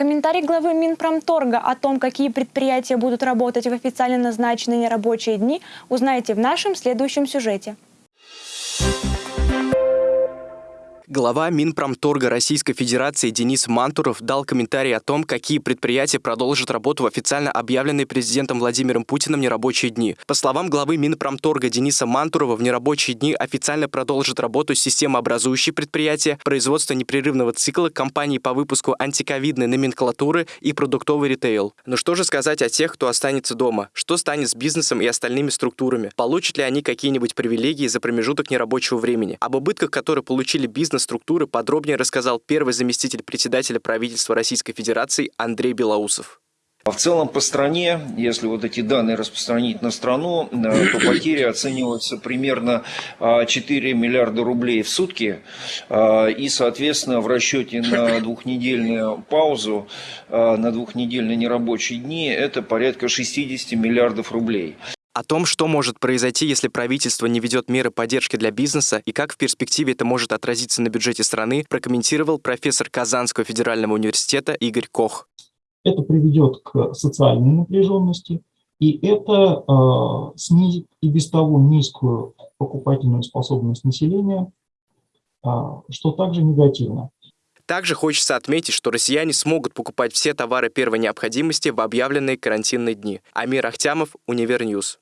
Комментарий главы Минпромторга о том, какие предприятия будут работать в официально назначенные нерабочие дни, узнаете в нашем следующем сюжете. Глава Минпромторга Российской Федерации Денис Мантуров дал комментарий о том, какие предприятия продолжат работу в официально объявленные президентом Владимиром Путиным нерабочие дни. По словам главы Минпромторга Дениса Мантурова, в нерабочие дни официально продолжит работу системообразующие предприятия, производство непрерывного цикла, компании по выпуску антиковидной номенклатуры и продуктовый ритейл. Но что же сказать о тех, кто останется дома? Что станет с бизнесом и остальными структурами? Получат ли они какие-нибудь привилегии за промежуток нерабочего времени? Об убытках, которые получили бизнес структуры подробнее рассказал первый заместитель председателя правительства Российской Федерации Андрей Белоусов. В целом по стране, если вот эти данные распространить на страну, э, то потери оцениваются примерно 4 миллиарда рублей в сутки. Э, и, соответственно, в расчете на двухнедельную паузу, на двухнедельные нерабочие дни, это порядка 60 миллиардов рублей. О том, что может произойти, если правительство не ведет меры поддержки для бизнеса и как в перспективе это может отразиться на бюджете страны, прокомментировал профессор Казанского федерального университета Игорь Кох. Это приведет к социальной напряженности, и это э, снизит и без того низкую покупательную способность населения, э, что также негативно. Также хочется отметить, что россияне смогут покупать все товары первой необходимости в объявленные карантинные дни. Амир Ахтямов, Univer News.